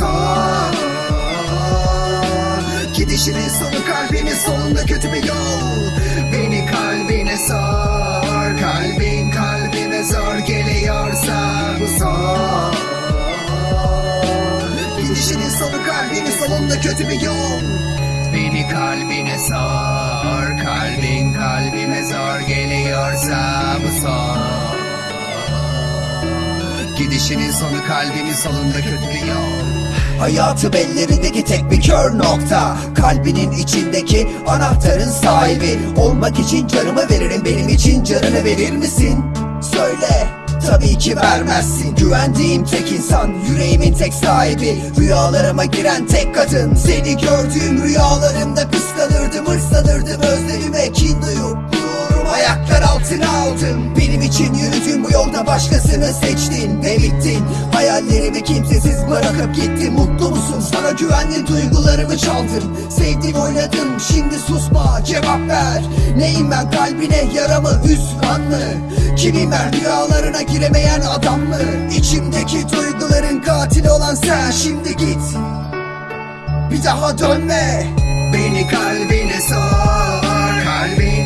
sağ Gidişinin sonu kalbinin sonunda kötü bir yol. Beni kalbine sar Kalbin kalbime zor geliyorsa bu sor Gidişinin sonu kalbinin sonunda kötü bir yol. Beni kalbine sar Kalbin kalbime zor geliyorsa bu sor Gidişinin sonu kalbimin solunda kötü bir yol Hayatım ellerindeki tek bir kör nokta. Kalbinin içindeki anahtarın sahibi. Olmak için canımı veririm benim için canını verir misin? Söyle Tabii ki vermezsin. Güvendiğim tek insan Yüreğimin tek sahibi. Rüyalarıma giren tek kadın. Seni gördüğüm rüyalarımda altına aldım Benim için yürüdüğüm bu yolda başkasını seçtin Ve bittin. Hayallerimi kimsesiz bırakıp gittin. Mutlu musun? Sana güvenli duygularımı çaldım. Sevdim oynadım. Şimdi susma cevap ver. Neyim ben? Kalbine yaramı hüsran mı? Kimim ben rüyalarına giremeyen adam mı? İçimdeki duyguların katili olan sen şimdi git. Bir daha dönme. Beni kalbine sor Kalbin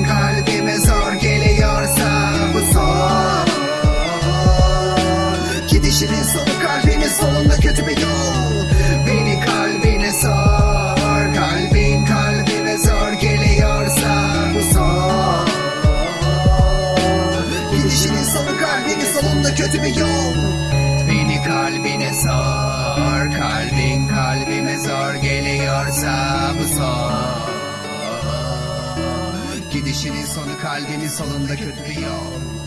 Gidişinin sonu kalbimin solunda kötü bir yol. Beni kalbine sor Kalbin kalbime zor geliyorsa bu son. Gidişinin sonu kalbimin solunda kötü bir yol. Beni kalbine sor Kalbin kalbime zor geliyorsa bu son. Gidişinin sonu kalbimin solunda kötü bir yol